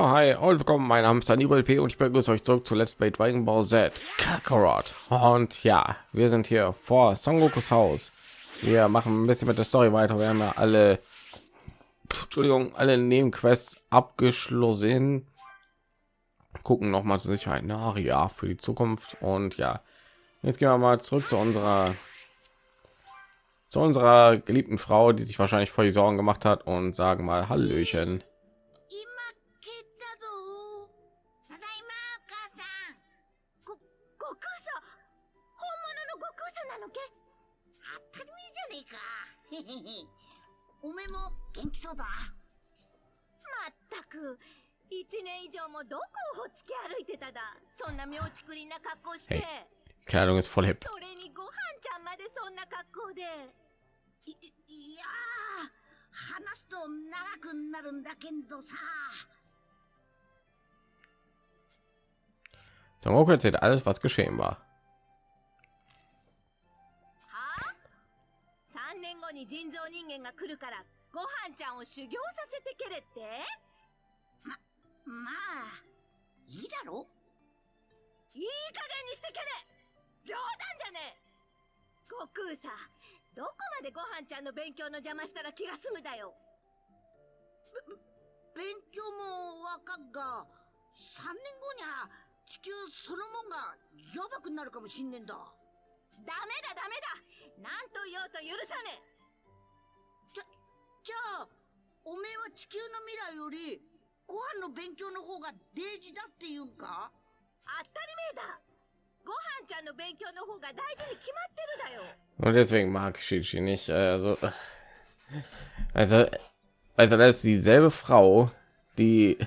Ja, hi und willkommen. Mein Name ist Daniel P. und ich begrüße euch zurück zu Let's Play Dragon Ball Z Kakarot. Und ja, wir sind hier vor Son Gokus Haus. Wir machen ein bisschen mit der Story weiter. Wir haben ja alle, Entschuldigung, alle Nebenquests abgeschlossen. Gucken noch mal zur Sicherheit nach, ja, für die Zukunft. Und ja, jetzt gehen wir mal zurück zu unserer zu unserer geliebten Frau, die sich wahrscheinlich vor die Sorgen gemacht hat und sagen mal Hallöchen. おめえも元気そうだなまったく一年以上もどこをほっつき歩いてただそんな妙ちくりな格好して. Kleidung ist voll hip. それにご飯ちゃんまでそんな格好でいいいやー話すと長くなるんだけどさ Goku erzählt alles, was geschehen war? 3年後に人造人間が来るからご飯ちゃんを修行させてけれって？ままあいいだろ？いい加減にしてけれ！冗談じゃねえ！悟空さどこまでご飯ちゃんの勉強の邪魔したら気が済むだよ？勉強もわかっが3年後にゃ地球そのもんがやばくなるかもしんねんだダメだダメだ何と言おうと許さねえじゃあおめえは地球の未来よりご飯の勉強の方が大事だって言うんか当たり前だご飯ちゃんの勉強の方が大事に決まってるだよ Und deswegen mag ich Shichi nicht. Also, also, also das ist dieselbe Frau, die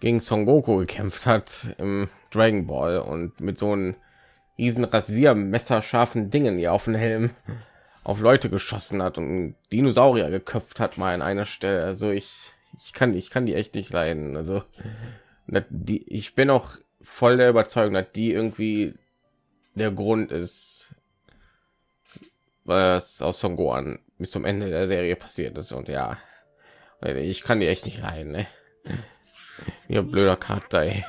gegen Son Goku gekämpft hat im Dragon Ball und mit so einem riesen Rasiermesserscharfen Dingen hier auf den Helm auf Leute geschossen hat und Dinosaurier geköpft hat mal an einer Stelle. Also ich, ich kann, ich kann die echt nicht leiden. Also die, ich bin auch voll der Überzeugung, dass die irgendwie der Grund ist, was aus Son Gohan bis zum Ende der Serie passiert ist. Und ja, ich kann die echt nicht leiden. Ne? Ihr blöder Charakter. Ey.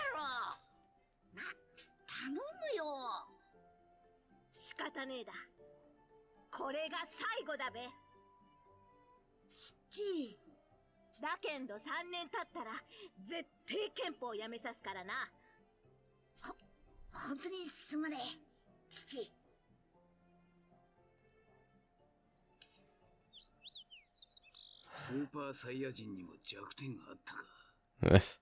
これが最後だべ。ちだけんど3年経ったら絶対憲法をやめさすからな。本当にすまねえ父。スーパーサイヤ人にも弱点があったか。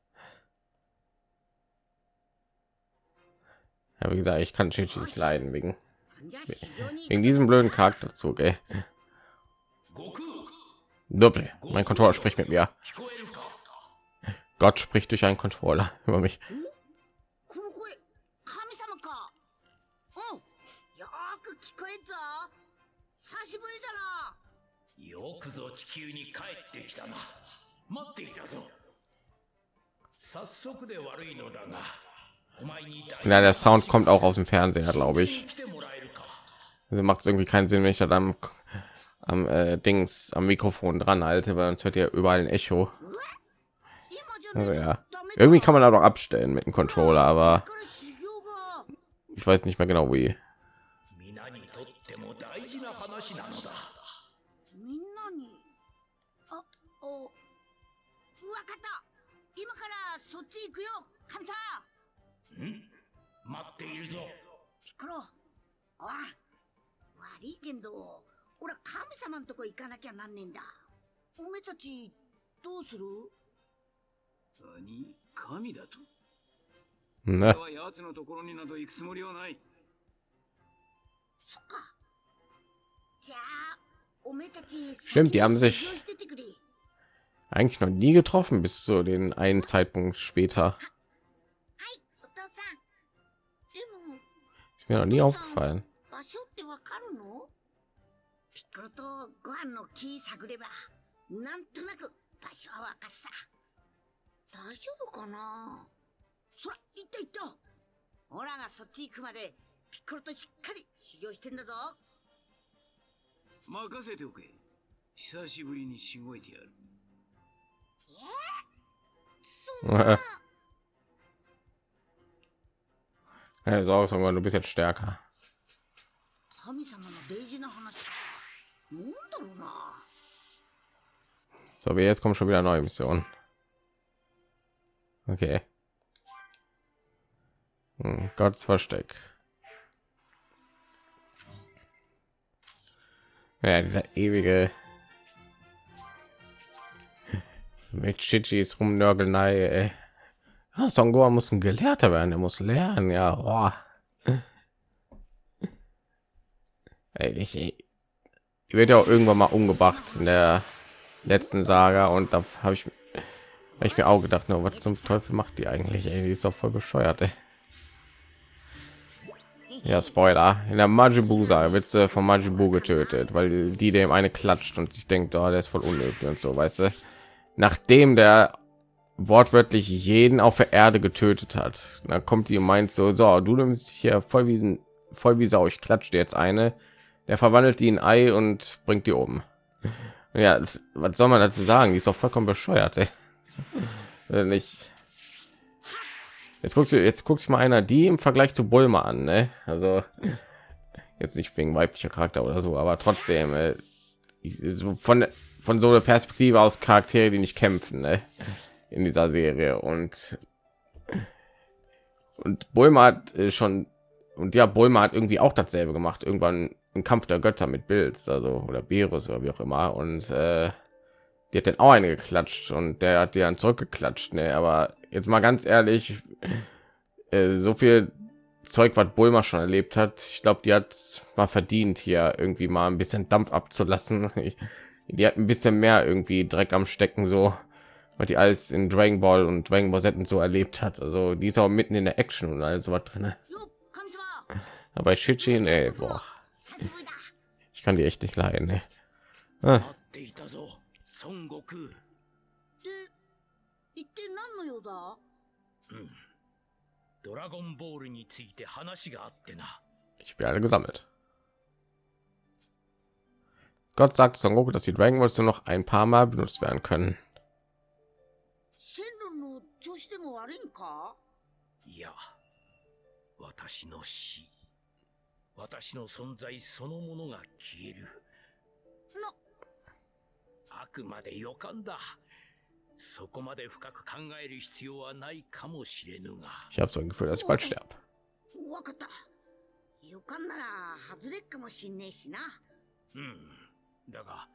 Ja, wie gesagt, ich kann Chichi nicht leiden wegen Wegen diesem blöden Charakterzug, ey. Doppel. Mein Controller spricht mit mir. Gott spricht durch einen Controller über mich. Hm ja der sound kommt auch aus dem fernseher glaube ich. Also macht es irgendwie keinen sinn wenn ich da dann am, am äh, dings am mikrofon dran halte weil sonst hört ihr überall ein echo. Also ja. Irgendwie kann man da doch abstellen mit dem controller aber ich weiß nicht mehr genau wie. んなにあおわかった今からそっち行くよ神様ん待っているぞピッコロごわ悪いけんど俺は神様んとこ行かなきゃなんねえんだおめえたちどうする何神だと Ne? 俺は奴のところになど行くつもりはないそっかじゃあおめえたち Stimmt, die haben 先に sich- 修行しててくれ Eigentlich noch nie getroffen bis zu den einen Zeitpunkt später. Ist mir noch nie aufgefallen. 場所ってわかるのピッコロとご飯の木探ればなんとなく場所はわかっさ大丈夫かなそら行った行ったオラがそっち行くまでピッコロとしっかり修行してんだぞ任せておけ久しぶりにしごいてやるそ Ja, so aus, aber du bist jetzt stärker. So, wir jetzt kommen schon wieder neue Mission. Okay. Hm, Gottes Versteck. Ja, dieser ewige mit Chichis rumnörgelnei, ey. Ah, Son Gohan muss ein Gelehrter werden. Er muss lernen. Ja, boah. Ich, ich wird ja auch irgendwann mal umgebracht in der letzten Saga und da habe ich, hab ich mir auch gedacht, nur was zum Teufel macht die eigentlich? Ey, die ist doch voll bescheuert. Ey. Ja, Spoiler. In der Majibu Saga wird sie von Majibu getötet, weil die dem eine klatscht und sich denkt, oh, der ist voll unnötig und so, weißt du. Nachdem der wortwörtlich jeden auf der Erde getötet hat, dann kommt die und meint so, so, du nimmst hier voll wie voll wie Sau, ich klatsche jetzt eine. Der verwandelt die in Ei und bringt die um. Ja, das, was soll man dazu sagen? Die ist doch vollkommen bescheuert. Ey. Nicht. Jetzt guckst du, jetzt guckst du mal einer die im Vergleich zu Bulma an, ne? Also jetzt nicht wegen weiblicher Charakter oder so, aber trotzdem äh, ich, so von von so einer Perspektive aus Charaktere, die nicht kämpfen, ne? In dieser Serie und und Bulma hat äh, schon und ja, Bulma hat irgendwie auch dasselbe gemacht. Irgendwann im Kampf der Götter mit Bills, also oder Berus oder wie auch immer. Und äh, die hat dann auch eine geklatscht und der hat die dann zurückgeklatscht. Ne? Aber jetzt mal ganz ehrlich, äh, so viel Zeug, was Bulma schon erlebt hat, ich glaube, die hat mal verdient, hier irgendwie mal ein bisschen Dampf abzulassen. die hat ein bisschen mehr irgendwie Dreck am Stecken, so weil die alles in Dragon Ball und Dragon Ball Z und so erlebt hat. Also die ist auch mitten in der Action und alles was drin. Aber Shichin, ey, boah. Ich kann die echt nicht leiden, ey. Ah. Ich habe alle gesammelt. Gott sagt Son Goku, dass die Dragon Balls nur noch ein paar Mal benutzt werden können. でも悪いんか？いや私の死。私の存在そのものが消える。な。あくまで予感だ。そこまで深く考える必要はないかもしれぬが。Ich habe so ein Gefühl, dass ich bald sterbe. わかった。予感なら外れっかもしんねえしな。うん。だが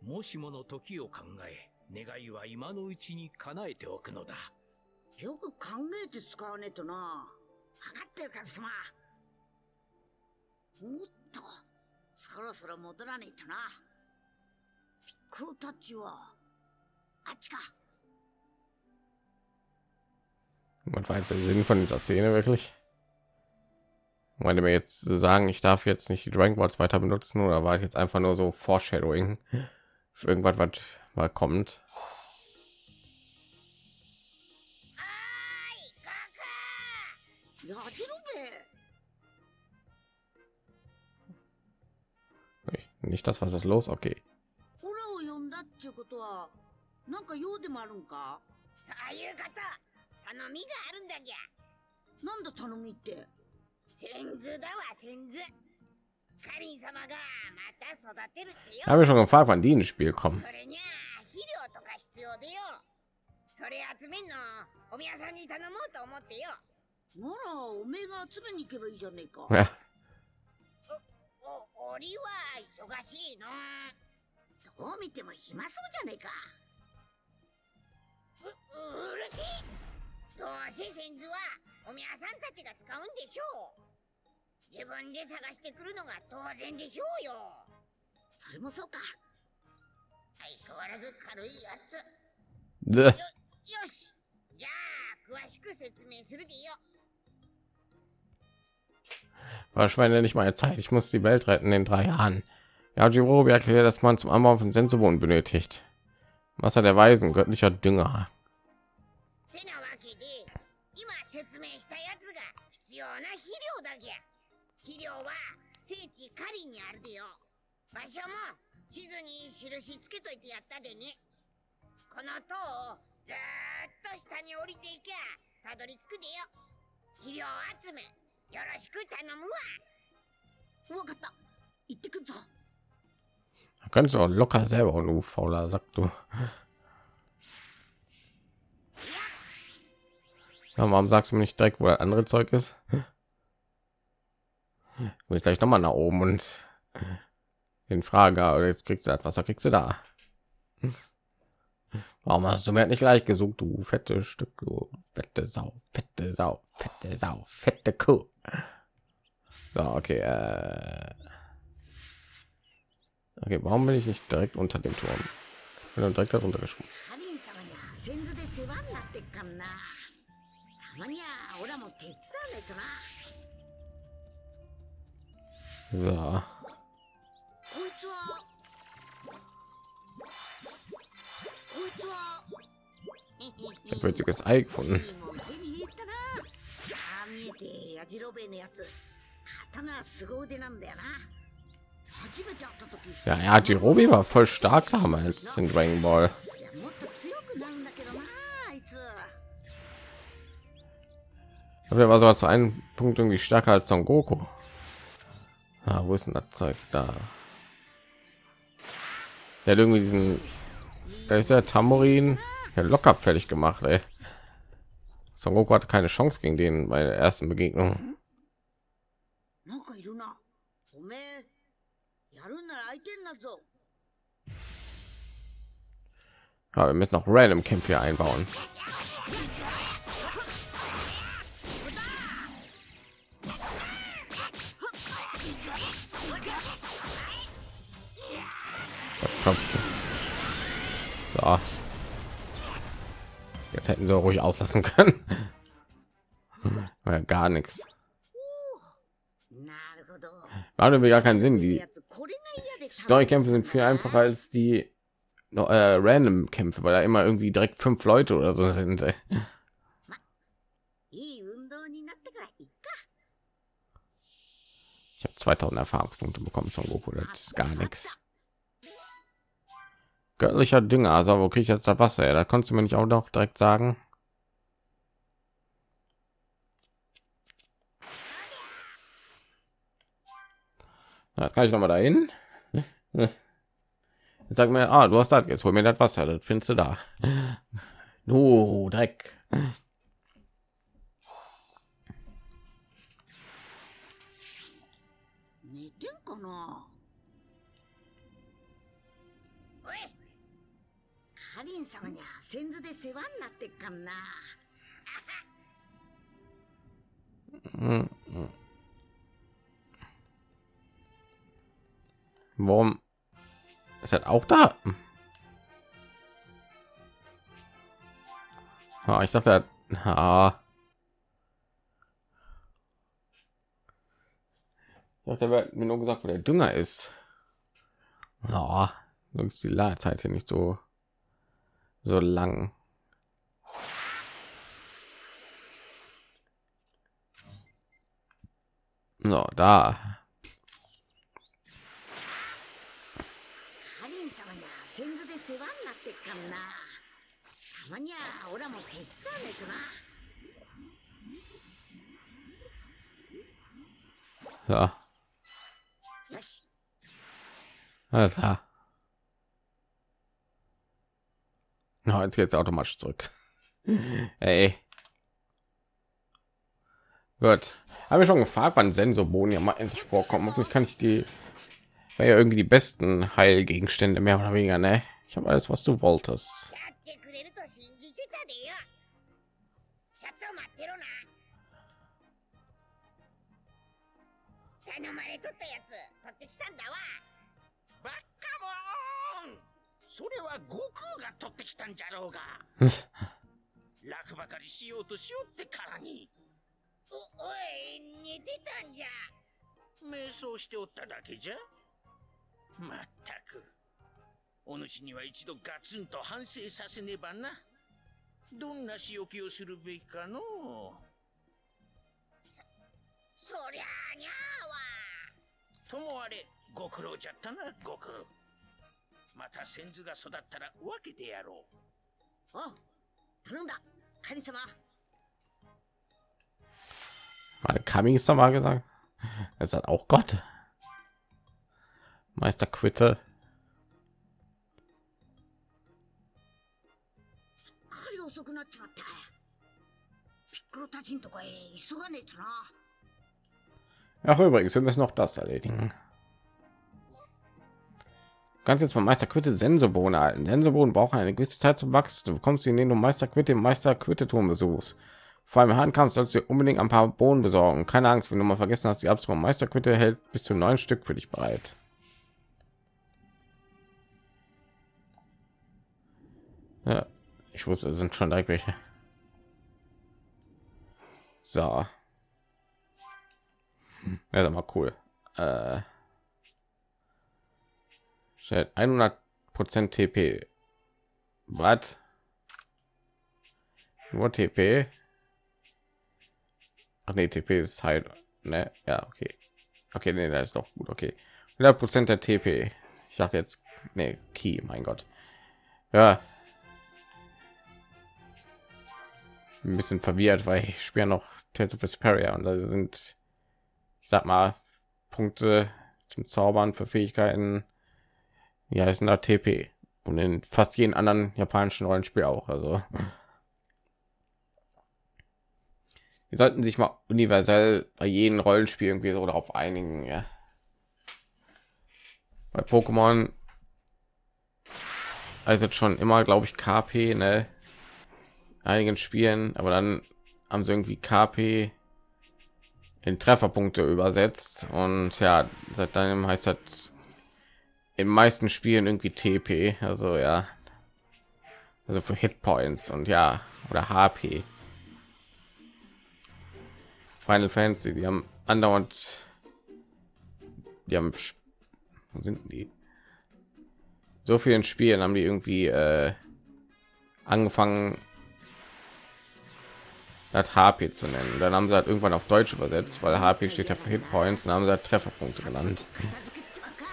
もしもの時を考え願いは今のうちに叶えておくのだよく考えて使わねえとな分かったよ神様おっとそろそろ戻らねえとなピッコロたちはあっちか Was war jetzt der Sinn von dieser Szene wirklich? Wollte mir jetzt so sagen, ich darf jetzt nicht die Dragon Balls weiter benutzen oder war ich jetzt einfach nur so Foreshadowing für irgendwas, was mal kommt? Nicht das, was ist los? Okay. オラを呼んだっちゅうことはなんか用でもあるんかそういうこと頼みがあるんだぎゃなんだ頼みって先図だわ先図カリン様がまた育てるってよ Ich habe mich schon gefragt, wann die ins Spiel kommen. それにゃ肥料とか必要でよそれ集めんのお宮さんに頼もうと思ってよならおめえが集めに行けばいいじゃねえか 俺は忙しいの。どう見ても暇そうじゃねえか。ううるしいどうせ先図はお宮さんたちが使うんでしょう。自分で探してくるのが当然でしょうよ。それもそうか。相変わらず軽いやつ。Bäh. よし。じゃあ詳しく説明するでよ verschwende nicht meine Zeit. Ich muss die Welt retten in drei Jahren. Ja, Jirobi erklärt, dass man zum Anbau von Sensobohnen benötigt. Wasser der Weisen, göttlicher Dünger. てなわけで今説明したやつが必要な肥料だぎゃ肥料は聖地カリにあるでよ場所も地図に印つけといてやったでねこの塔を ずーっと下に降りていきゃたどり着くでよ肥料集めよろしく頼むわわかった行ってくんぞ Da kannst du auch locker selber und du fauler Sack, du. Ja, warum sagst du mir nicht direkt, wo das andere Zeug ist? Muss ich gleich noch mal nach oben und den Frage, oder jetzt kriegst du das Wasser, kriegst du da? Warum hast du mir nicht gleich gesucht, du fette Stück, du fette Sau, fette Sau, fette Sau, fette Kuh? So, okay. Äh okay, warum bin ich nicht direkt unter dem Turm? Ich bin direkt darunter gesprungen. So. Ich habe jetzt Ei gefunden. てやじろべえのやつ刀は凄腕なんだよな初めて会った時 Ja, ja, Jirobi war voll stark damals in Dragon Ball. そりゃもっと強くなるんだけどなあいつ Ich glaube, der war sogar zu einem Punkt irgendwie stärker als Son Goku. Ah, wo ist denn das Zeug da? Der hat irgendwie diesen, da ist der Tamurin ja locker fertig gemacht, ey. Son Goku hatte keine Chance gegen den bei der ersten Begegnung. Ja, wir müssen noch random Kämpfe einbauen. So. Jetzt hätten sie ruhig auslassen können. ja, gar nichts. War wir gar keinen Sinn, die Story-Kämpfe sind viel einfacher als die äh, Random Kämpfe, weil da immer irgendwie direkt fünf Leute oder so sind. Ich habe 2000 Erfahrungspunkte bekommen zum Goku, das ist gar nichts. Göttlicher Dünger, also wo kriege ich jetzt das Wasser? Da konntest du mir nicht auch noch direkt sagen. Das kann ich noch mal dahin. Sag mir, ah, du hast das. Jetzt hol mir das Wasser. Das findest du da. Nu, Dreck. 寝 Warum ist das auch da? Ah, ich dachte, ah. Ich dachte, mir nur gesagt, wo der Dünger ist. Ja, so ist die Ladezeit hier nicht so so lang. So, da. にはオラも手伝わないとな So, よし alles klar. Ja, jetzt geht's automatisch zurück. Ey. Gut. Habe ich schon gefragt, wann Sensobohnen ja mal endlich vorkommen. Hoffentlich kann ich die wäre ja irgendwie die besten Heilgegenstände mehr oder weniger, ne? Ich habe alles, was du wolltest. でよ。ちょっと待ってろな。頼まれとったやつ取ってきたんだわ。バッカモン。それは悟空が取ってきたんじゃろうが。楽ばかりしようとしよってからに。おおい寝てたんじゃ。瞑想しておっただけじゃ。まったく。お主には一度ガツンと反省させねばなどんな仕置きをするべきかの？うそりゃあにゃともあれご苦労じゃったな悟空また先頭が育ったら分けてやろうあ頼んだカニ様 mal gesagt. Er sagt auch Gott. Meister Quitte. ちまったピッコロたちんとこへ急がねえとな Ach übrigens, wir müssen noch das erledigen. Ganz jetzt von Meister Quitte Sensobohnen erhalten. Sensobohnen brauchen eine gewisse Zeit zum Wachsen. Du bekommst sie, indem du Meister Quitte im Meister Quitte Turm besuchst. Vor allem Handkampf sollst du dir unbedingt ein paar Bohnen besorgen. Keine Angst, wenn du mal vergessen hast, die Abzug Meister Quitte hält bis zu neun Stück für dich bereit. Ja, ich wusste, sind schon direkt welche. So. Ja, mal cool. Äh, stellt 100 Prozent TP. Was? Nur TP? Ach nee, TP ist halt, ne? Ja, okay. Okay, nee, das ist doch gut, okay. 100 Prozent der TP. Ich dachte jetzt, nee, Key, mein Gott. Ja. Ein bisschen verwirrt, weil ich spiele noch Tales of Vesperia und da sind ich sag mal, Punkte zum Zaubern für Fähigkeiten, ja, ist ein TP und in fast jedem anderen japanischen Rollenspiel auch. Also, die sollten sich mal universell bei jedem Rollenspiel irgendwie so darauf einigen. Ja. Bei Pokémon also schon immer, glaube ich, KP, ne? Einigen Spielen, aber dann haben sie irgendwie KP in Trefferpunkte übersetzt und ja, seit dann heißt das in meisten Spielen irgendwie TP, also ja, also für Hitpoints und ja oder HP. Final Fantasy, die haben andauernd, die haben sind die so vielen Spielen haben die irgendwie äh, angefangen hat HP zu nennen. Dann haben sie halt irgendwann auf Deutsch übersetzt, weil HP steht ja für Hitpoints. Dann haben sie halt Trefferpunkte genannt.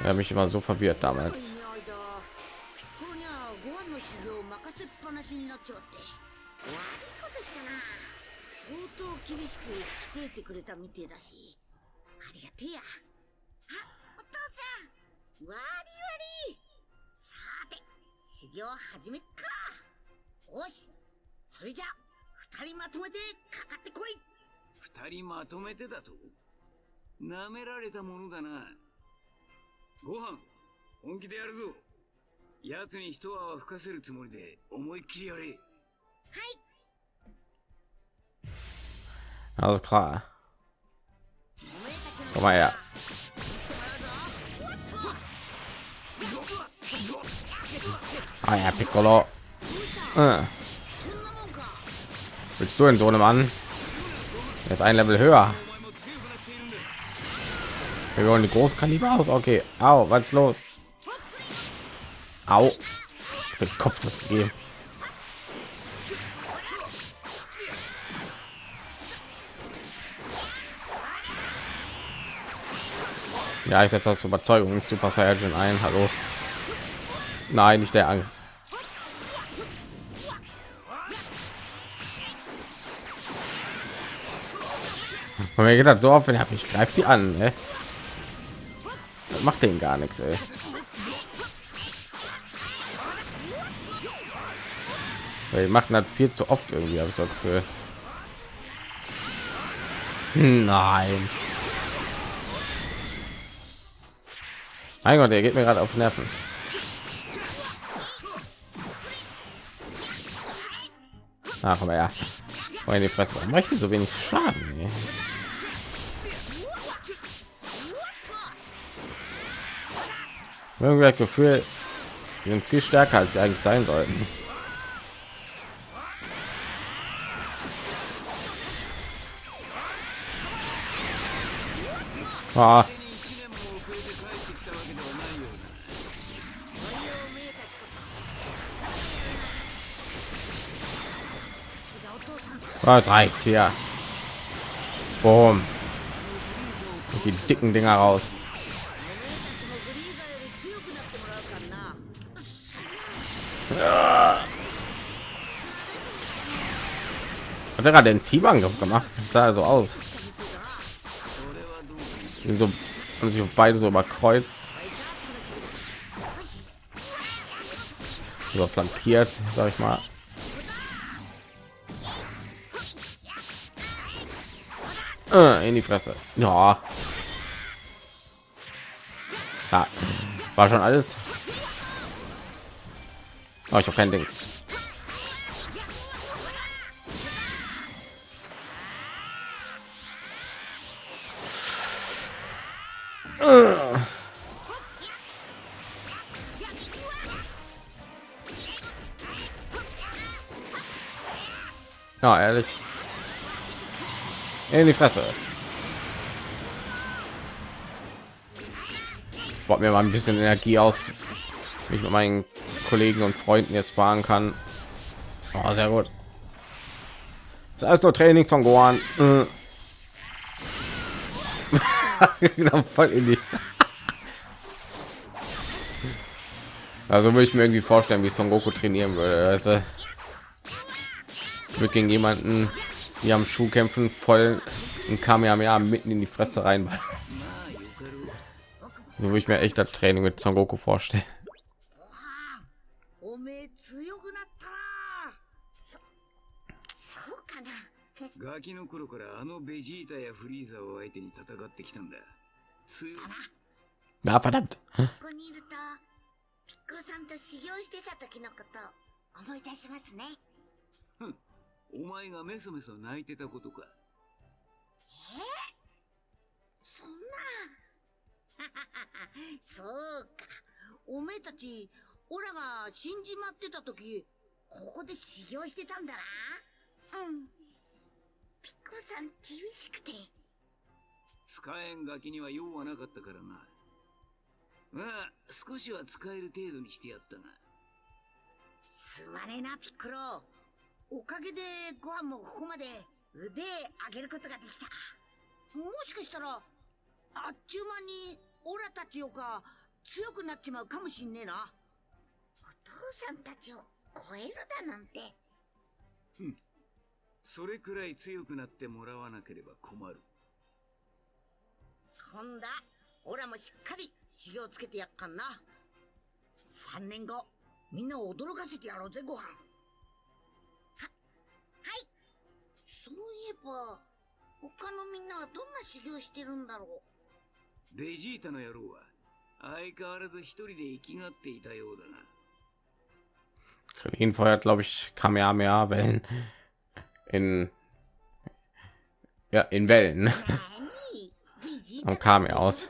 Er mich immer so verwirrt damals. 二人まとめてかかってこい二人まとめてだと？舐められたものだなご飯本気でやるぞ奴に一泡吹かせるつもりで思いっきりやれ Also klar. Komm mal her. Ah ja, Piccolo. Äh. Willst du in so einem an? Jetzt ein Level höher. Wir wollen die Großkaliber aus. Okay. Au, was ist los? Au. Den Kopf das gegeben. Ja, ich setze zur Überzeugung nicht Super Saiyan ein. Hallo. Nein, nicht der Angst. Und mir geht das so auf, wenn ich greift die an, ne? Macht den gar nichts, ey. Weil die machen das viel zu oft irgendwie, habe ich so Gefühl. Nein. Mein Gott, der geht mir gerade auf Nerven. Ach, aber ja. Oh, in die Fresse. Warum mache ich denn so wenig Schaden? Ey? Irgendwie das Gefühl, die sind viel stärker als sie eigentlich sein sollten. Ah. Was reicht hier? Boom. Die dicken Dinger raus. hat er gerade einen Teamangriff gemacht? Das sah also aus. Und so haben sich beide so überkreuzt. Überflankiert sag ich mal. Ah, in die fresse. Ja. ja war schon alles. Oh, ich habe kein ding Ja, ehrlich. In die Fresse. Baut mir mal ein bisschen Energie aus, ich mit meinen Kollegen und Freunden jetzt fahren kann. Oh, sehr gut. Das ist alles nur Training von Gohan. voll in die. Also würde ich mir irgendwie vorstellen, wie Son Goku trainieren würde. Also, wird gegen jemanden, die am Schuh kämpfen, voll und ein Kamehameha mitten in die Fresse rein. So würde ich mir echt das Training mit Son Goku vorstellen. ガキの頃からあのベジータやフリーザを相手に戦ってきたんだ。強い。Na verdammt. ここにいるとピッコロさんと修行してた時のこと思い出しますね。お前がメソメソ泣いてたことか。そんな。そうか。おめえたちオラが死んじまってた時ここで修行してたんだな。うんピッコロさん厳しくて。使えんガキには用はなかったからな。まあ少しは使える程度にしてやったが。すまねえなピッコロおかげでご飯もここまで腕上げることができた。もしかしたらあっちゅう間にオラたちよか強くなっちまうかもしんねえな。お父さんたちを超えるだなんてそれくらい強くなってもらわなければ困る。今度はオラもしっかり修行つけてやっかんな。3年後みんなを驚かせてやろうぜご飯。ははい。そういえば他のみんなはどんな修行してるんだろう？ベジータの野郎は相変わらず一人で生きがっていたようだな。Krillin feuert, glaube ich, Kamehameha-Wellen in ja in Wellen und kam er aus.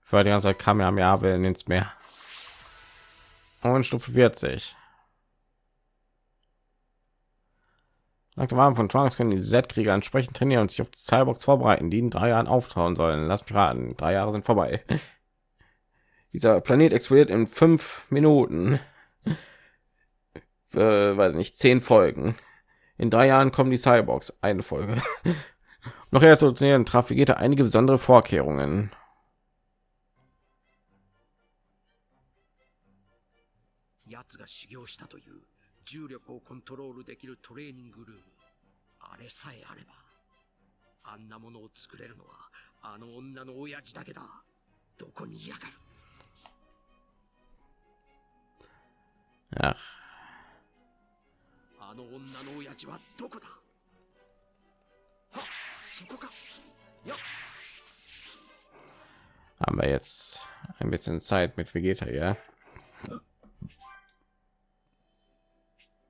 Für die ganze Zeit kam er am Jahr Wellen ins Meer und Stufe 40. Nach dem Abend von Trunks können die Z-Krieger entsprechend trainieren und sich auf die Cyborgs vorbereiten, die in drei Jahren auftauen sollen. Lass mich raten, drei Jahre sind vorbei. Dieser Planet explodiert in fünf Minuten. Für, weiß nicht, zehn Folgen. In drei Jahren kommen die Cyborgs, eine Folge. Noch trainieren, traf Vegeta einige besondere Vorkehrungen. Ach. Haben wir jetzt ein bisschen Zeit mit Vegeta, ja?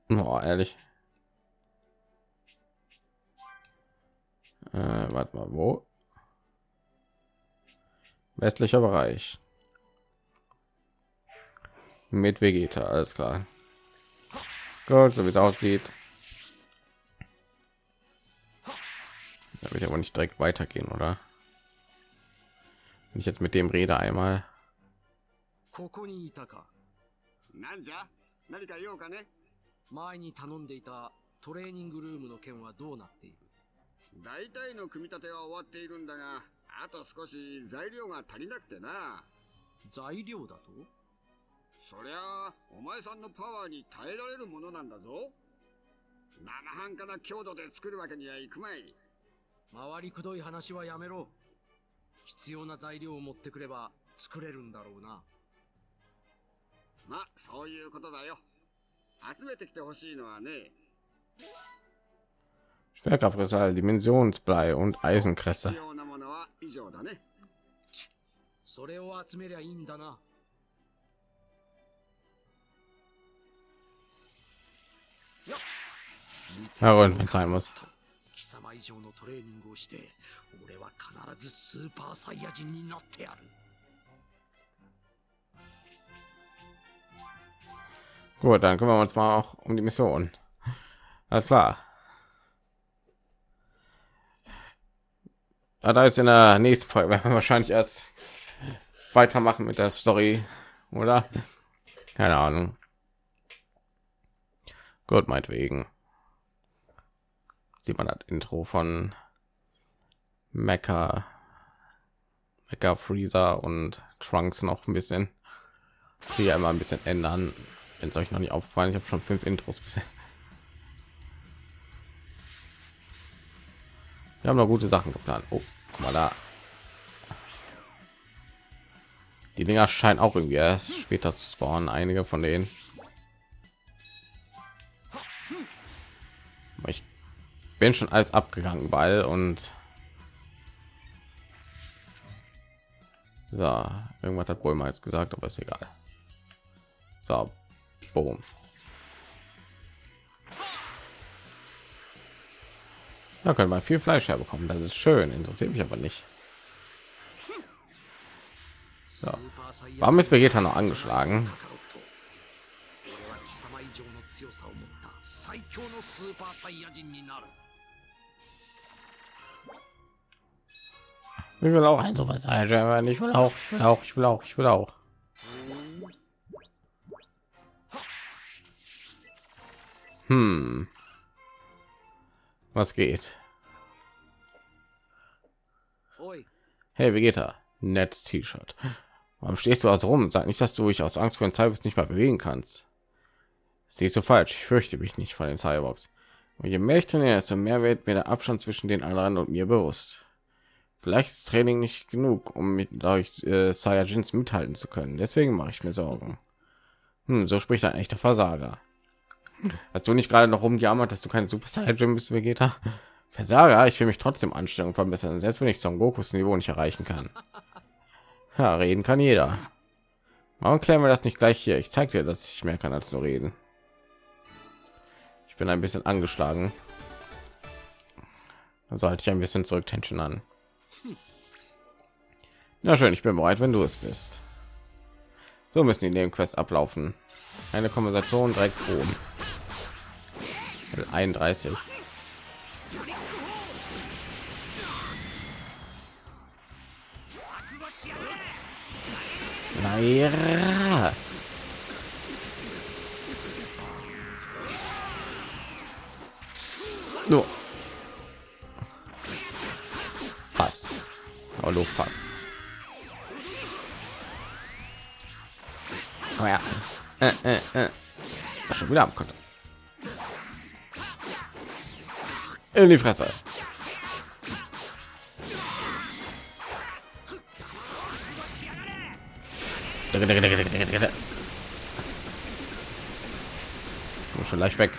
Oh, ehrlich. Äh, warte mal, wo? Westlicher Bereich Mit Vegeta, alles klar. Gut, so wie es aussieht. Da wird aber nicht direkt weitergehen, oder? Wenn ich jetzt mit dem rede einmal. ここにいたかなんじゃ何か用かね前に頼んでいたトレーニングルームの件はどうなっている大体の組み立ては終わっているんだが、あと少し材料が足りなくてな。材料だと そりゃあお前さんのパワーに耐えられるものなんだぞ生半可な強度で作るわけにはいくまい回りくどい話はやめろ。必要な材料を持ってくれば作れるんだろうな。まあそういうことだよ集めてきてほしいのはね Stärkerfresser, Dimensionsblei und 必 Eisenkresse. 要なものは以上だねそれを集めりゃいいんだな。Ja, und wenn es sein muss. 貴様以上のトレーニングをして、俺は必ずスーパーサイヤ人になってやる。 Gut, dann kümmern wir uns mal auch um die Mission. Alles klar. Ah, da ist in der nächsten Folge werden wir wahrscheinlich erst weitermachen mit der Story, oder? Keine Ahnung. Gut, meinetwegen. Sieht man das Intro von Mecha, Mecha Freezer und Trunks noch ein bisschen. Hier immer ein bisschen ändern. Wenn es euch noch nicht aufgefallen, ich habe schon fünf Intros. Wir haben noch gute Sachen geplant. Oh, mal da. Die Dinger scheinen auch irgendwie erst später zu spawnen. Einige von denen. ich bin schon alles abgegangen weil und so, irgendwas hat wohl mal jetzt gesagt aber ist egal so boom. Da können wir viel Fleisch herbekommen. Das ist schön. Interessiert mich aber nicht. So. Warum ist Vegeta noch angeschlagen? 最強のスーパーサイヤ人になる Ich will auch ein Super Saiyan. Ich will auch, ich will auch, ich will auch, ich will auch. Hm. Was geht? おい Hey Vegeta, nettes T-Shirt. Warum stehst du also rum? Sag nicht, dass du dich aus Angst vor den Cyborgs nicht mehr bewegen kannst. Siehst du falsch. Ich fürchte mich nicht vor den Cyborgs. Und je mehr ich trainiere, desto mehr wird mir der Abstand zwischen den anderen und mir bewusst. Vielleicht ist Training nicht genug, um mit euch äh, Saiyajins mithalten zu können. Deswegen mache ich mir Sorgen. Hm, so spricht ein echter Versager. Hast du nicht gerade noch rumgejammert, dass du kein Super Saiyajin bist, Vegeta? Versager, ich will mich trotzdem Anstellung verbessern, selbst wenn ich Son Gokus Niveau nicht erreichen kann. Ja, reden kann jeder. Warum klären wir das nicht gleich hier? Ich zeige dir, dass ich mehr kann als nur reden. Ich bin ein bisschen angeschlagen. Also halte ich ein bisschen zurück Tension an. Na schön, ich bin bereit, wenn du es bist. So müssen die Nebenquests ablaufen. Eine Konversation direkt oben. Level 31. Naja. Nur. Fast. Nur fast. Oh ja. Äh, äh, äh. Schon wieder am konnte. In die Fresse. Schon leicht weg.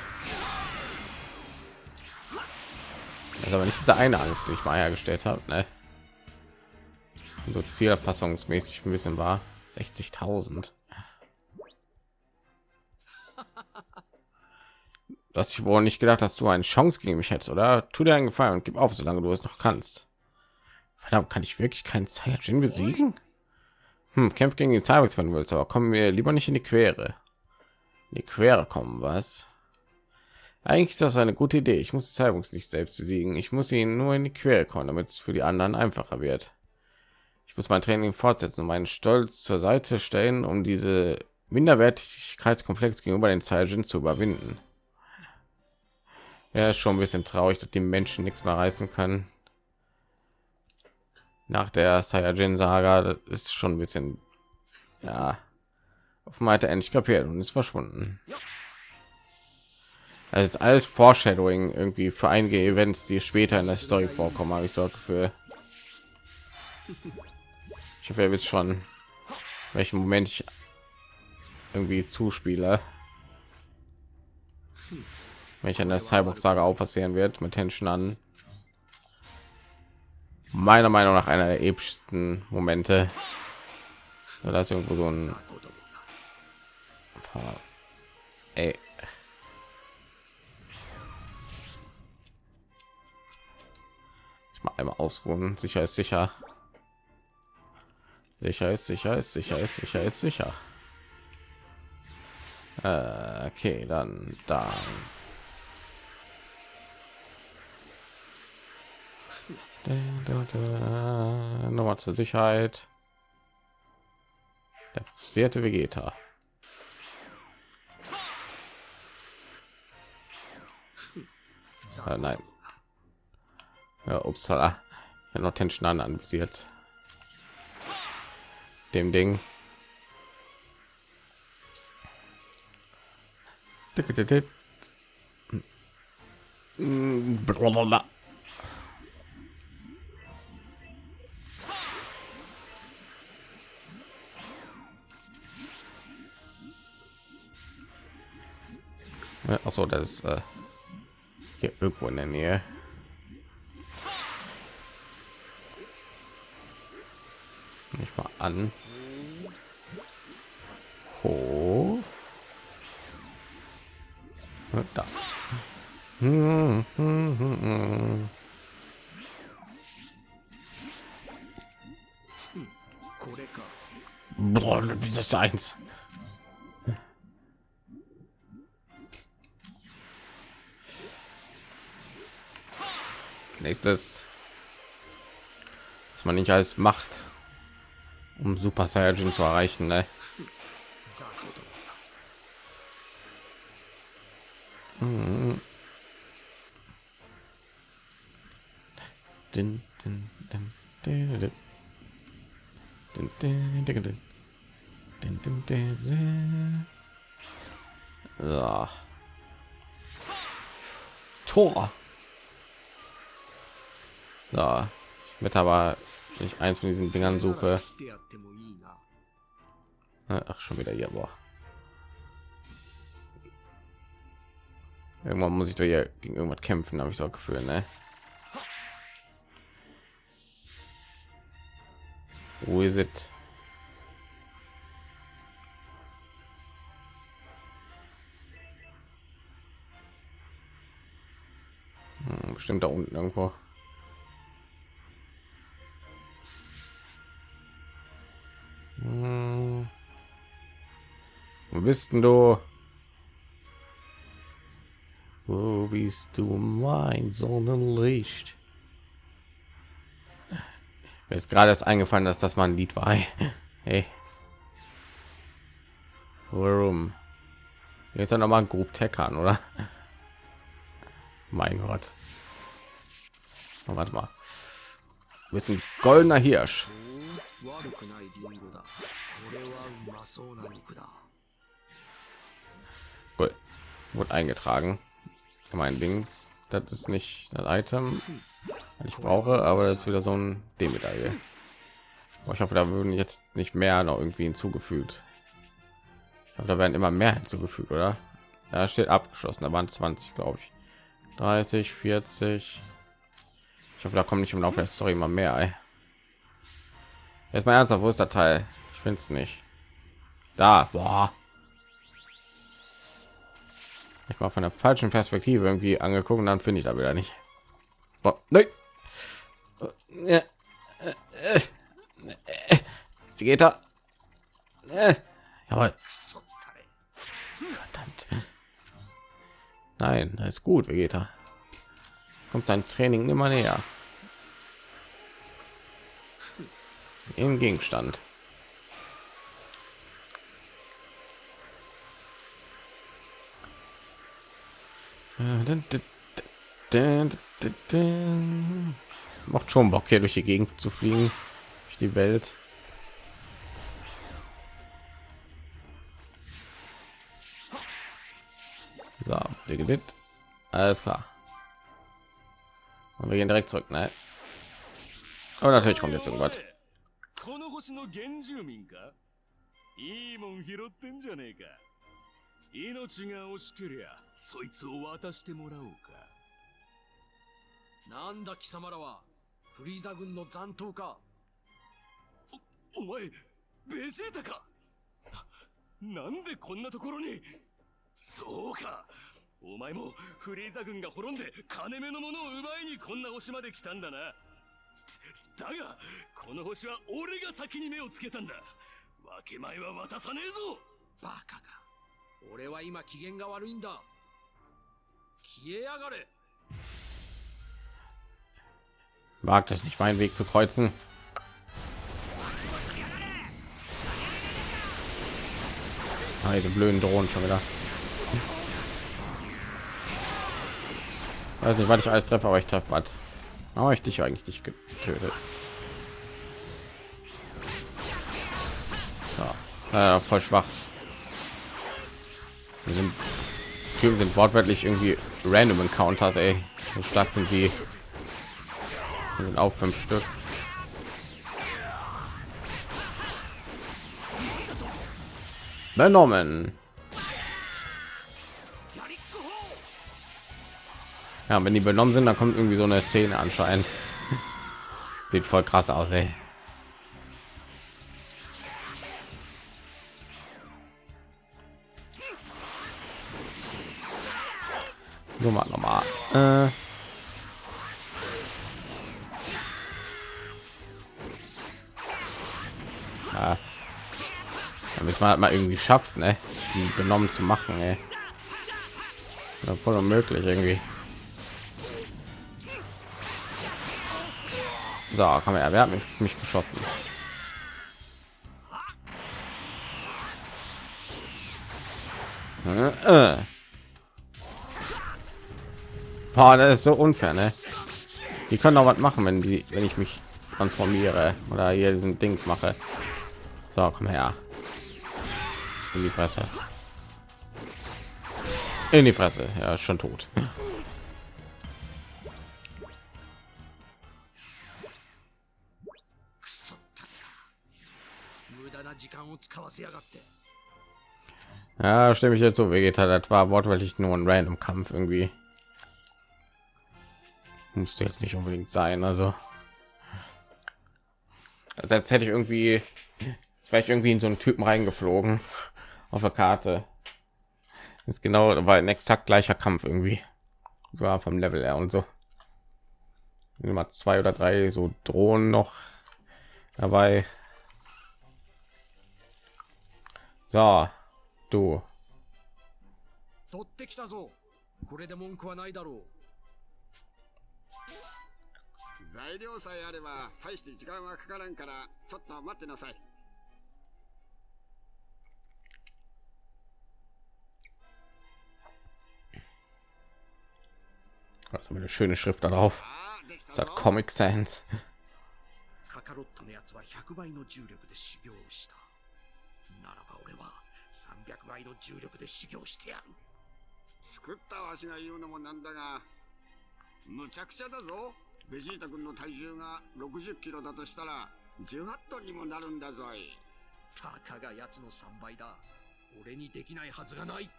Ist aber nicht der eine Angriff, den ich mal hergestellt habe. Ne? So zielerfassungsmäßig ein bisschen war 60.000. Du hast dich wohl nicht gedacht, dass du eine Chance gegen mich hättest, oder? Tu dir einen Gefallen und gib auf, solange du es noch kannst. Verdammt, kann ich wirklich keinen Saiyajin besiegen? Hm, kämpf gegen die Cyborgs, wenn du willst, aber kommen wir lieber nicht in die Quere. In die Quere kommen, was? Eigentlich ist das eine gute Idee. Ich muss die Cyborgs nicht selbst besiegen. Ich muss ihnen nur in die Quere kommen, damit es für die anderen einfacher wird. Ich muss mein Training fortsetzen und meinen Stolz zur Seite stellen, um diese Minderwertigkeitskomplex gegenüber den Saiyajin zu überwinden. Ja, ist schon ein bisschen traurig, dass die Menschen nichts mehr reißen können. Nach der Saiyajin Saga das ist schon ein bisschen, ja, einmal hat er endlich kapiert und ist verschwunden. Also ist alles Foreshadowing irgendwie für einige Events, die später in der Story vorkommen, habe ich so Gefühl. Ich hoffe, er wird schon, welchen Moment ich irgendwie zuspiele. Wenn ich an der Cyborg-Saga auch passieren wird, mit Tension an. Meiner Meinung nach einer der epischsten Momente. Da ist irgendwo so ein ey. Mal einmal ausruhen. Sicher ist sicher. Sicher ist sicher ist sicher ist sicher ist sicher. Äh, okay, dann da. Nochmal zur Sicherheit. Der frustrierte Vegeta. Äh, nein. Ja, upsala. Ja, noch Tension an anvisiert. Dem Ding. Blablabla. Achso, das ist äh, hier irgendwo in der Nähe. Ich mal an. Hoch. Da. Boah, das eins. Nächstes, was man nicht alles macht, um Super Saiyajin zu erreichen. Ne? Mhm. Din, din, din, din, din. So. Tor. So. Ich werde aber nicht eins von diesen Dingern suche. Ach, schon wieder hier. Boah. Irgendwann muss ich doch hier gegen irgendwas kämpfen, habe ich so Gefühl, ne? Wo ist es? Hm, bestimmt da unten irgendwo. Hm. Wo bist denn du? Wo bist du mein Sonnenlicht? Mir ist gerade erst eingefallen, dass das mal ein Lied war. Hey. Warum? Jetzt noch mal ein Group Tech an, oder? Mein Gott. Oh, warte mal. Du bist goldener Hirsch. Gut. Wurde eingetragen. Mein Dings. Das ist nicht das Item, was ich brauche, aber das ist wieder so ein D-Medaille. Ich hoffe, da würden jetzt nicht mehr noch irgendwie hinzugefügt. Hoffe, da werden immer mehr hinzugefügt, oder? Da steht abgeschlossen. Da waren 20, glaube ich. 30, 40. Ich hoffe, da kommt nicht im Laufe der Story immer mehr. Ey. Jetzt mal ernsthaft, wo ist der Teil? Ich finde es nicht. Da, boah. Ich war von der falschen Perspektive irgendwie angeguckt und dann finde ich da wieder nicht. Boah, nein. Äh, äh, äh, geht da? Jawohl. Verdammt. Nein, ist gut, Vegeta. Kommt sein Training immer näher. im Gegenstand. Macht schon Bock hier durch die Gegend zu fliegen, durch die Welt. So, alles klar. Und wir gehen direkt zurück, ne? Aber natürlich kommt jetzt irgendwas. この星の原住民か？いいもん拾ってんじゃねえか。命が惜しけりゃそいつを渡してもらおうか。なんだ貴様らはフリーザ軍の残党か？お前ベジータか？ななんでこんなところに？そうか。お前もフリーザ軍が滅んで金目のものを奪いにこんな星まで来たんだなだがこの星は俺が先に目をつけたんだ分け前は渡さねえぞバカが俺は今機嫌が悪いんだ消えやがれ Wagt es nicht, meinen Weg zu kreuzen. Ah, diese blöden Drohnen schon wieder. Weiß nicht, was ich alles treffe, aber ich treffe was. Aber ich dich eigentlich nicht getötet. Ja, äh, voll schwach. Die sind, Typen sind wortwörtlich irgendwie random Encounters, ey. So stark sind die. Die sind auch fünf Stück. Benommen. Ja, wenn die benommen sind, dann kommt irgendwie so eine Szene anscheinend. Sieht voll krass aus, ey. Nummer nochmal. Äh ja. damit man halt mal irgendwie schafft, ne? die benommen zu machen, ey. Ja, voll unmöglich irgendwie. So, komm her, wer hat mich, mich geschossen? Äh, äh. Boah, das ist so unfair, ne? Die können auch was machen, wenn die, wenn ich mich transformiere oder hier diesen Dings mache. So, komm her. In die Fresse. In die Fresse. Ja, schon tot. Ja, stimme ich jetzt so. Vegeta, das war wortwörtlich nur ein random Kampf irgendwie. Musste jetzt nicht unbedingt sein, also. Als hätte ich irgendwie, ich irgendwie in so einen Typen reingeflogen auf der Karte. Ist genau, war ein exakt gleicher Kampf irgendwie. War vom Level her und so. Immer zwei oder drei so Drohnen noch dabei. So, du. 取ってきたぞこれで文句はないだろう材料さえあれば大して時間はかからんからちょっと待ってなさい Das haben wir eine schöne Schrift darauf. ああできた Das ぞ hat Comic Sans? カカロットのやつは100倍の重力で修行をした俺は300倍の重力で修行してやる。作ったわしが言うのもなんだがむちゃくちゃだぞ。ベジータ君の体重が60キロだとしたら18トンにもなるんだぞい。たかがやつの3倍だ。俺にできないはずがない。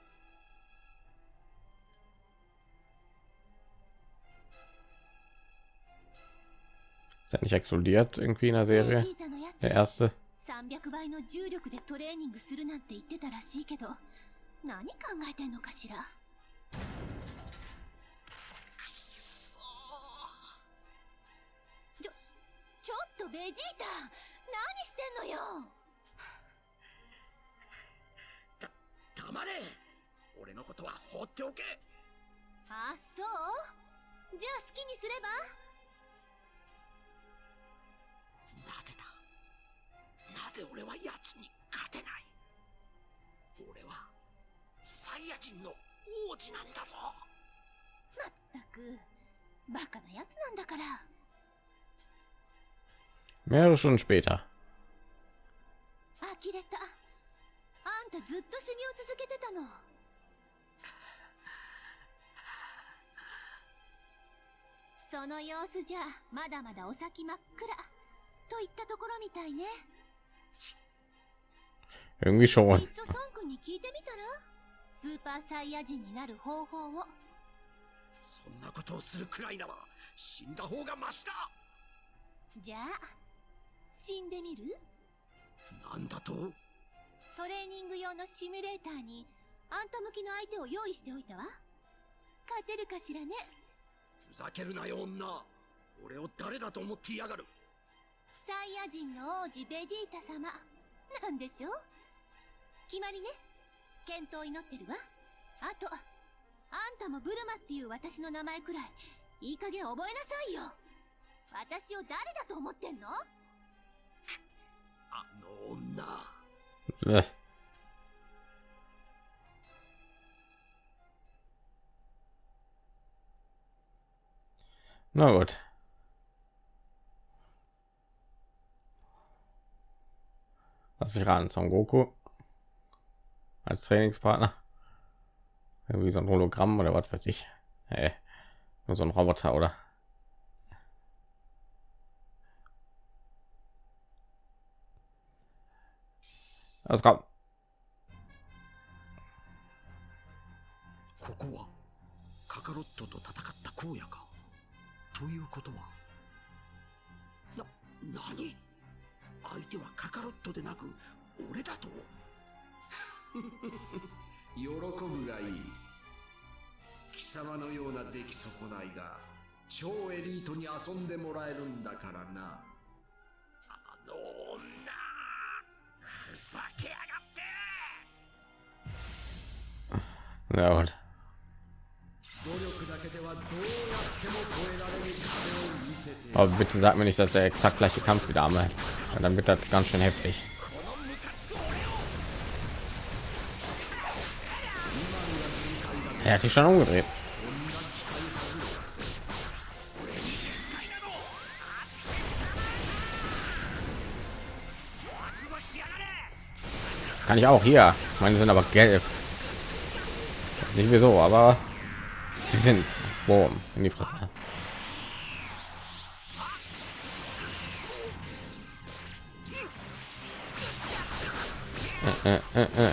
Ist ja nicht explodiert irgendwie in der ベ Serie. Der erste. 300倍の重力でトレーニングするなんて言ってたらしいけど何考えてんのかしら？ちょちょっとベジータ何してんのよ？黙れ。俺のことは放っておけ。あそう？じゃあ好きにすれば？なぜだ？なぜ俺は奴に勝てない？俺はサイヤ人の王子なんだぞまったくバカな奴なんだから Mehrere Stunden 呆れた。あんたずっと修行続けてたの。その様子じゃまだまだお先真っ暗といったところみたいね。Irgendwie い。schon. っそ孫君に聞いてみたら？スーパーサイヤ人になる方法を。そんなことをするくらいなら死んだ方がマシだ。じゃあ死んでみる？なんだと？トレーニング用のシミュレーターにあんた向きの相手を用意しておいたわ。勝てるかしらね？ふざけるなよ女。俺を誰だと思ってやがる。サイヤ人の王子ベジータ様。なんでしょう？決まりね。健闘を祈ってるわ。あとあんたもブルマっていう私の名前くらいいい加減覚えなさいよ。私を誰だと思ってんの？あの女。Äh. Na gut. Lass mich ran, Son Goku als Trainingspartner. Irgendwie so ein Hologramm oder was weiß ich. Hey, nur so ein Roboter oder? Also komm. 喜ぶがいい貴様のような出来損ないが超エリートに遊んでもらえるんだからなあの女ふざけやがって Na gut. 努力だけではどうやっても超えられる壁を見せて Aber bitte sag mir nicht, dass der exakt gleiche Kampf wieder einmal. Weil Dann wird das ganz schön heftig. Er hat sich schon umgedreht. Kann ich auch hier. Meine sind aber gelb. Nicht wieso, aber sie sind Boom in die Fresse. Äh, äh, äh,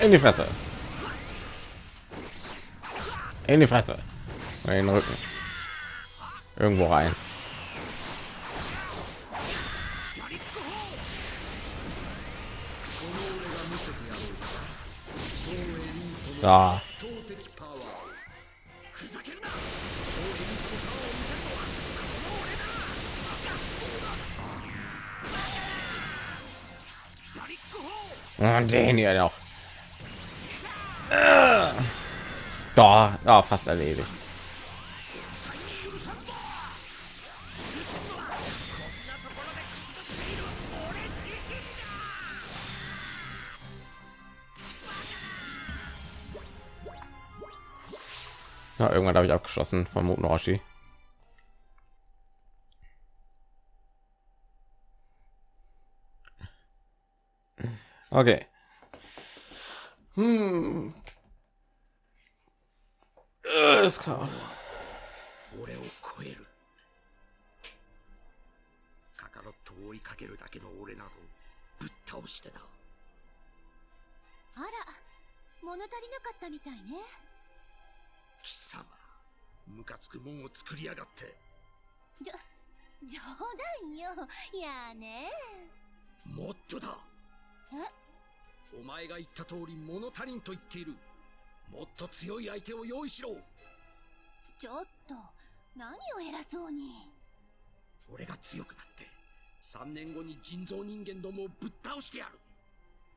in die Fresse. In die Fresse. In den Rücken. Irgendwo rein. Da. Und den hier noch. Da, da fast erledigt. Ja, irgendwann habe ich abgeschlossen von Muten Roshi. Okay. Hm. Äh, ist klar. 俺を超える。カカロットを追いかけるだけの俺などぶっ倒してな。あら物足りなかったみたいね。貴様ムカつくもんを作りやがって。じょ冗談よ。やあね。もっとだ。え？お前が言った通り物足りんと言っている。もっと強い相手を用意しろちょっと何を偉そうに。俺が強くなって3年後に人造人間どもをぶっ倒してやる。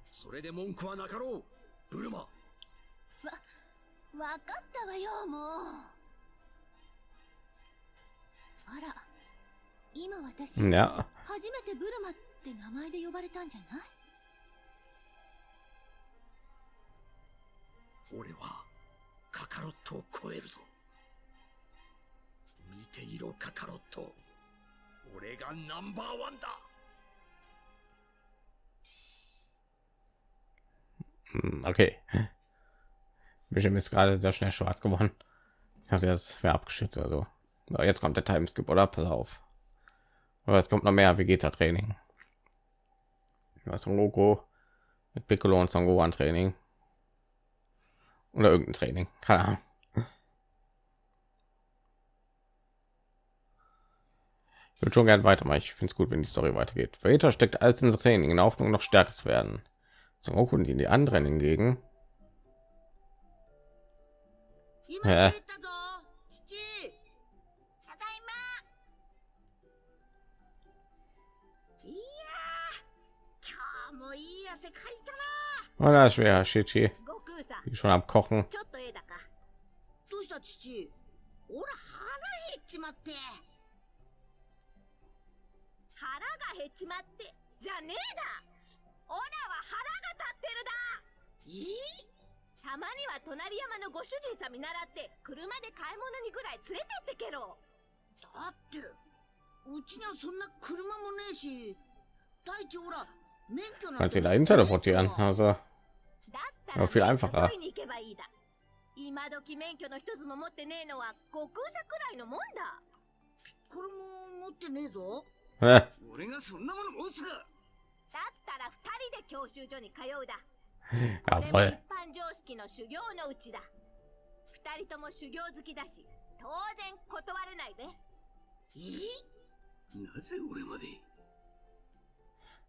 それで文句はなかろうブルマ。わかったわよもう。あら今私.初めてブルマって名前で呼ばれたんじゃない？俺はカカロットを超えるぞていろカカロット俺がナンバーワンだ Hm, Okay. Bildschirm ist gerade sehr schnell schwarz geworden. Ich dachte, das wäre abgeschützt oder so. So, jetzt kommt der Timeskip, oder? Pass auf. Oder es kommt noch mehr Vegeta-Training. Was Goku mit Piccolo und Son Gohan Training. Oder irgendein Training. Keine Ahnung. würde schon gerne weitermachen. Ich finde es gut, wenn die Story weitergeht. Vegeta steckt alles ins Training in der Hoffnung, noch stärker zu werden. Son Goku und die anderen hingegen 今え帰ったぞ父ただいまいやー今日もいい汗かいた Oh, da ist schwer, Shichi. な悟空さん Die schon am Kochen. ちょっとええだかどうした父俺腹減っちまって ちまってじゃねえだ。オラは腹が立ってるだ。いいたまには隣山のご主人さん見習って車で買い物にぐらい連れてってけろ。だってうちにはそんな車もねえし第一ほら免許なんてだ今時免許の一つも持ってねえのは悟空さくらいのもんだ。これも持ってねえぞ äh, 俺がそんなもの持つかだったら二人で教習所に通うだ ja これも voll. 一般常識の修行のうちだ二人とも修行好きだし当然断れないべいいなぜ俺まで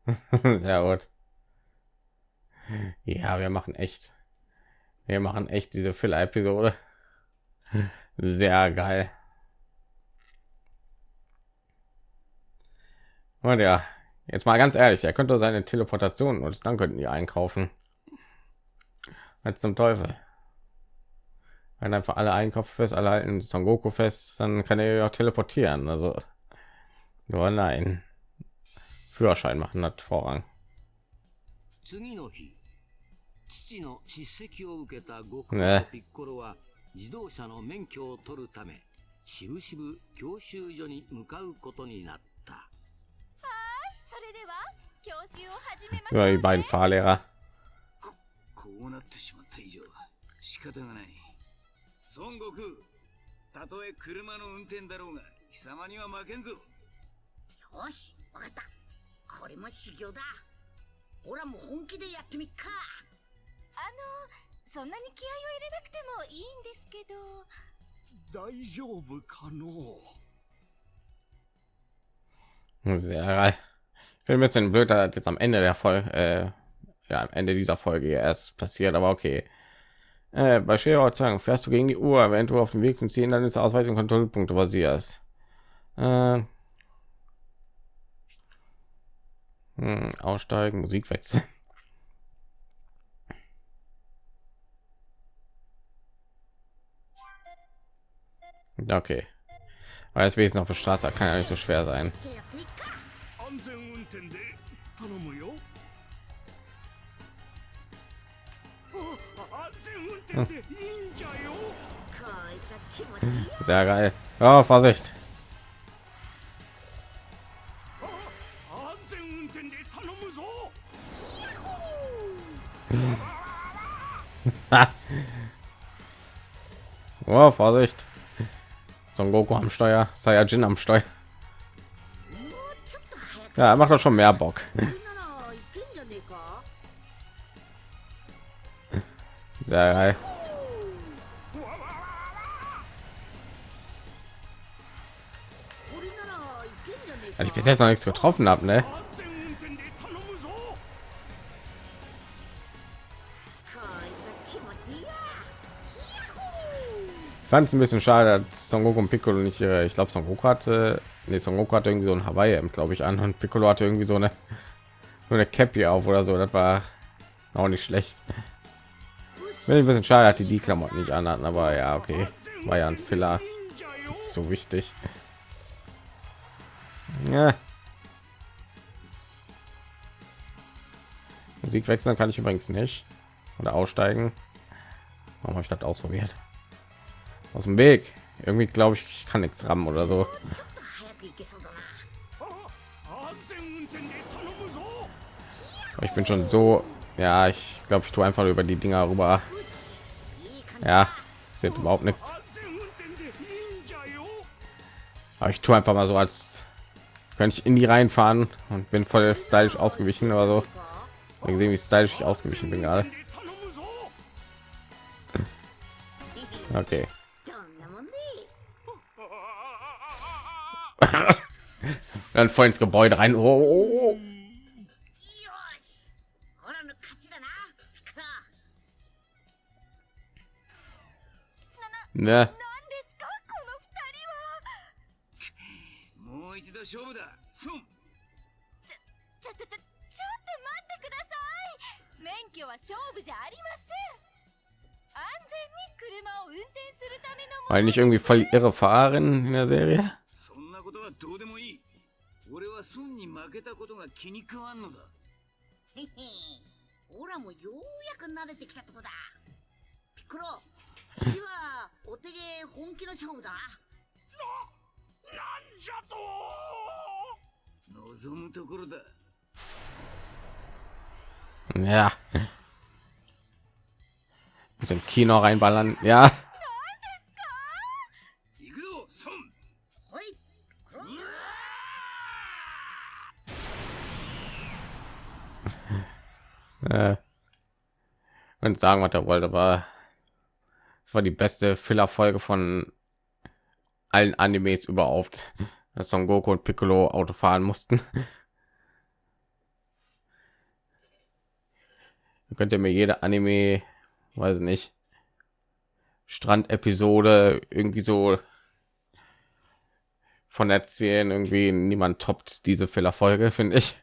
Sehr gut. Ja, wir machen echt. Wir machen echt diese Filler-Episode. Sehr geil. Und ja, jetzt mal ganz ehrlich, er könnte seine Teleportation und dann könnten die einkaufen. Als zum Teufel. Wenn einfach alle Einkäufe fest, alle halten Son Goku fest, dann kann er ja auch teleportieren. Also, nur nein. Führerschein machen hat Vorrang. 次の日父の叱責を受けた悟空ねとピッコロは自動車の免許を取るためしぶしぶ教習所に向かうことになったそれ では教習を始めま Über die beiden Fahrlehrer. こうなってしまった以上仕方がない。孫悟空たとえ車の運転だろうが貴様には負けんぞ。よしわかった。これも修行だ。俺はもう本気でやってみっか。あのそんなに気合を入れなくてもいいんですけど。大丈夫かの Sehr ein bisschen blöd, dass jetzt am Ende der Folge, äh, ja, am Ende dieser Folge erst passiert, aber okay. Äh, bei Schererzeugung fährst du gegen die Uhr, wenn du auf dem Weg zum Ziel dann ist Ausweis und Kontrollpunkte basierst. Äh, hm, aussteigen, Musik wechseln. Okay. Aber jetzt wenigstens auf der Straße kann ja nicht so schwer sein. じゃあやってみっか安全運転で頼むよあ安全運転でいいんじゃよこいつは気持ちいいよ Sehr geil. Oh, Vorsicht. 安全運転で頼むぞ Oh, Vorsicht. Son Goku am Steuer, Saiyajin am Steuer. Ja, macht doch schon mehr Bock. Sehr geil. Also ich bis jetzt noch nichts getroffen habe, ne? fand es ein bisschen schade, dass Son Goku und Piccolo nicht ihre, ich glaube, Son Goku hatte nee, Son Goku hatte irgendwie so ein Hawaii glaube ich an und Piccolo hatte irgendwie so eine so eine Cappy auf oder so, das war auch nicht schlecht. Bin ein bisschen schade, dass die die Klamotten nicht anhatten, aber ja, okay, war ja ein Filler. So wichtig. Ja. Musik wechseln kann ich übrigens nicht oder aussteigen. Warum habe ich das ausprobiert? Aus dem Weg. Irgendwie glaube ich, ich kann nichts rammen oder so ちょっと早く行けそうだな安全運転で頼むぞ Aber ich bin schon so, ja, ich glaube, ich tue einfach über die Dinger rüber. いい感じ Ja, sieht überhaupt nichts. 安全運転で忍者よ Aber ich tue einfach mal so, als könnte ich in die reinfahren und bin voll stylisch ausgewichen oder so. Wir gesehen, wie stylisch ich ausgewichen bin gerade. で頼むぞ Okay. dann voll ins Gebäude rein. Oh. oh, oh. Ne. Weil irgendwie voll irre fahren in der Serie. どうでもいい俺はソンに負けたことが気に食わんのだへへオラもようやく慣れてきたとこだピッコロ次はお手で本気の勝負だなんじゃと望むところだ Ja. Bisschen Kino reinballern. Ja. Äh, und sagen, was er wollte, aber es war die beste Filler-Folge von allen Animes überhaupt, dass Son Goku und Piccolo Auto fahren mussten. Könnt ihr mir jede Anime, weiß ich nicht, Strand-Episode irgendwie so von erzählen. Irgendwie niemand toppt diese Filler-Folge, finde ich.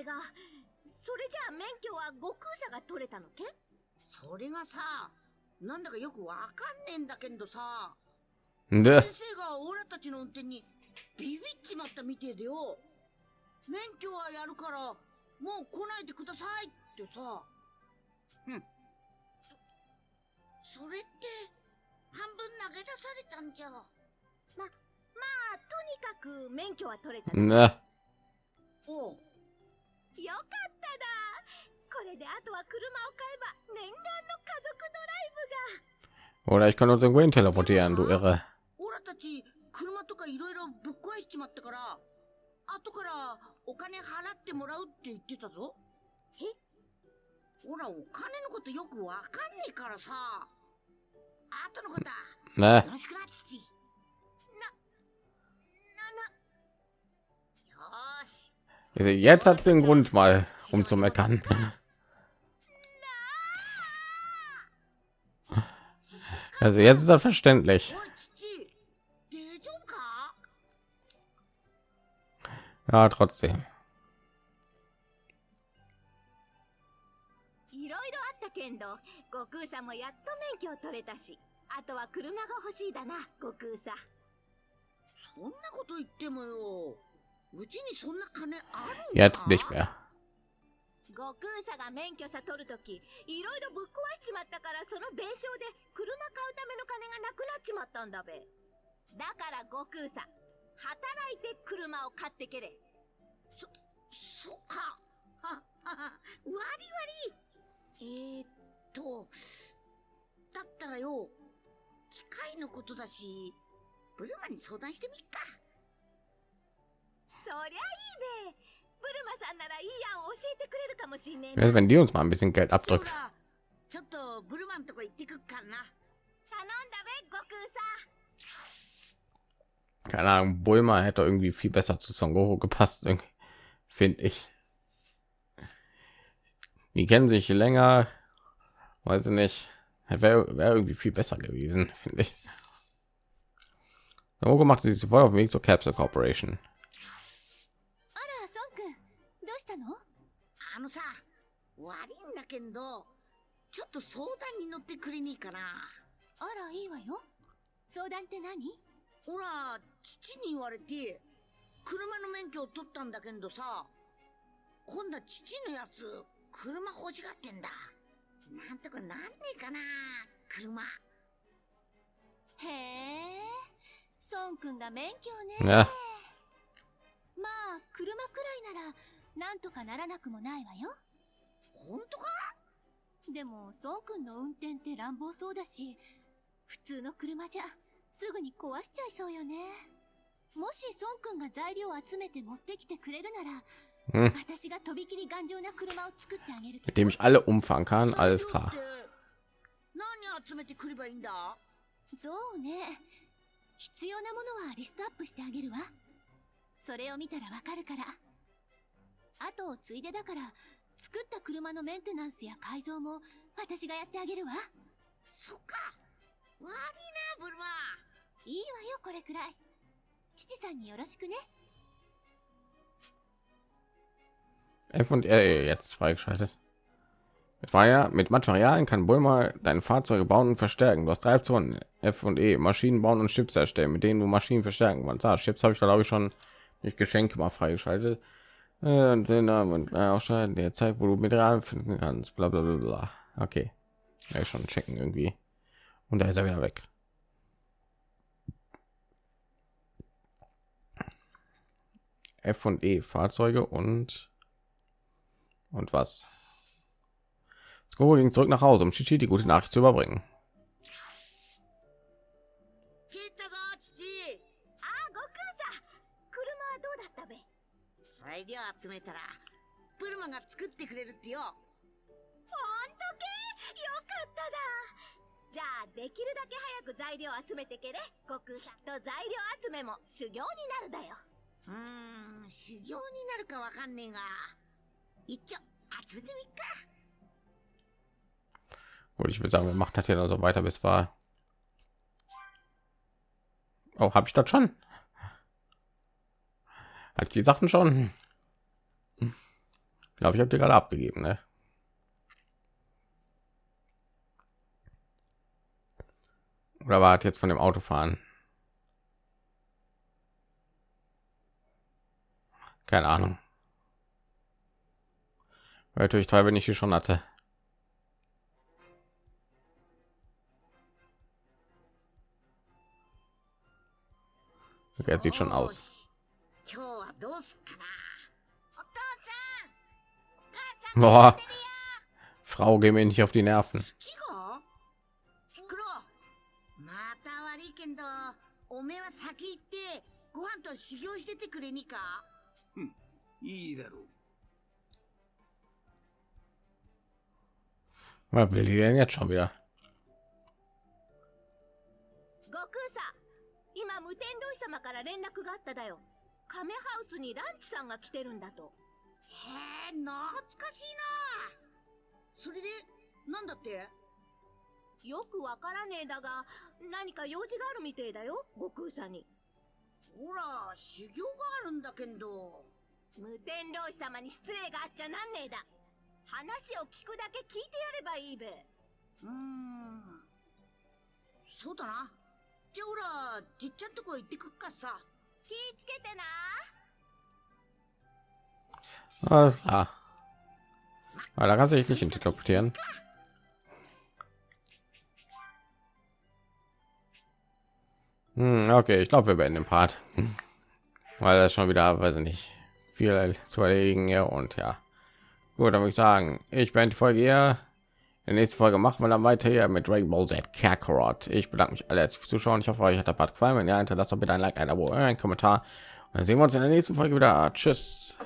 えがそれじゃあ免許は悟空車が取れたのけそれがさなんだかよくわかんねえんだけどさ Dä. 先生がオラたちの運転にビビっちまったみてえでよ免許はやるから もう来ないでくださいってさ。ふん。そそれって半分投げ出されたんじゃ。ままあとにかく免許は取れた。の Ne. おう。よかっただ。これであとは車を買えば念願の家族ドライブが。Oder ich kann uns irgendwo hin teleportieren, du Irre. 車とかいろいろぶっ壊しちまったから後からお金払ってもらうって言ってたぞえほらお金のことよくわかんねえからさ後のことは Ne. よろしくな父よーし Also Jetzt hat sie einen Grund mal rumzumeckern. Also jetzt ist das verständlich. Ja, trotzdem. いろいろあったけんど悟空さんもやっと免許を取れたしあとは車が欲しいだな悟空さんそんなこと言ってもようちにそんな金あるんか？Jetzt nicht mehr. 悟空さんが免許さ取るときいろいろぶっ壊しちまったからその弁償で車買うための金がなくなっちまったんだべだから悟空さん働いて車を買ってけれ。そっか。ははは割り割りえー、っとだったらよ機械のことだしブルマに相談してみっか。そりゃいいべ。ブルマさんならいい案を教えてくれるかもしんねえ wenn die uns mal ein bisschen Geld ほ abdrückt. らちょっとブルマンとこ行ってくっからな。頼んだべ悟空さん Keine Ahnung, Bulma hätte irgendwie viel besser zu Son Goku gepasst, finde ich. Die kennen sich länger, weiß ich nicht. Wäre wär irgendwie viel besser gewesen, finde ich. Son Goku macht sich sofort auf den Weg zur Capsule Corporation. あら孫くんどうしたのあのさ 悪いんだけど、ちょっと相談に乗ってくれねえかな。あらいいわよ相談って何 ほら、父に言われて、車の免許を取ったんだけどさ、今度は父のやつ、車欲しがってんだ。なんとかなんねえかな、車。へえ孫くんが免許ね Ja. まあ車くらいならなんとかならなくもないわよ本当か？でも孫くんの運転って乱暴そうだし普通の車じゃすぐに壊しちゃいそうよね。もし孫くんが材料を集めて持ってきてくれるなら Hm. 私がとびきり頑丈な車を作ってあげる Mit dem ich alle 何集めてくればいいんだそうね。必要なものはリストアップしてあげるわ。それを見たらわかるから。後をついでだから作った車のメンテナンスや改造も私がやってあげるわ。そっか。悪いな、ブルマ。いいわよこれくらい父さんによろしくね F und E jetzt ist freigeschaltet. Mit, Maria, mit Materialien kann Bulma deine Fahrzeuge bauen und verstärken. Du hast drei Optionen. F und E. Maschinen bauen und Chips erstellen, mit denen du Maschinen verstärken kannst. Ah, Chips habe ich da glaube ich schon durch Geschenke mal freigeschaltet. Äh, und den Namen und äh, ausschalten der Zeit, wo du Mineralien finden kannst. Bla bla bla bla. Okay. Ja, schon checken irgendwie. Und da ist er wieder weg. F und E Fahrzeuge und und was? Skoro ging zurück nach Hause, um Chichi die gute Nachricht zu überbringen. 切ったぞ、父。あ悟空さん車はどうだったべ材料集めたら、ブルマが作ってくれるってよ。ほんとけよかっただじゃあできるだけ早く材料集めてけれ悟空さんと材料集めも修行になるだようーん、修行になるかわかんねえが。一応、集めてみっか。 Gut, ich würde sagen, wir machen das hier noch so weiter bis war. Oh, habe ich das schon? Hat ich die Sachen schon? Ich glaube, ich habe die gerade abgegeben, ne? Oder war das jetzt von dem Autofahren? Keine Ahnung. Weil natürlich toll, wenn ich die schon hatte. Okay, sieht schon aus. Boah. Frau, geh mir nicht auf die Nerven. 父がクロまた悪いけんいいだろう。Was will die denn jetzt schon wieder? 悟空さん今無天老師様から連絡があっただよカメハウスにランチさんが来てるんだとへえ、懐かしいな。それで、なんだって？よくわからねえだが何か用事があるみてえだよ悟空さんにほら、修行があるんだけんど。無天老師様に失礼があっちゃなんねえだ話を聞くだけ聞いてやればいいべうーん。そうだな。じゃあほら、じっちゃんとこ行ってくっかさ。気ぃつけてな Alles klar. Aber da kannst du dich nicht interpretieren. Hm, okay, ich glaube, wir beenden den Part, weil das schon wieder, weiß ich nicht, viel zu erledigen ja und ja. Gut, dann würde ich sagen, ich beende die Folge hier. In der nächsten Folge machen wir dann weiter hier mit Dragon Ball Z Kakarot. Ich bedanke mich alle fürs Zuschauen. Ich hoffe, euch hat der Part gefallen. Wenn ja, hinterlasst doch bitte ein Like, ein Abo, ein Kommentar. Und dann sehen wir uns in der nächsten Folge wieder. Tschüss.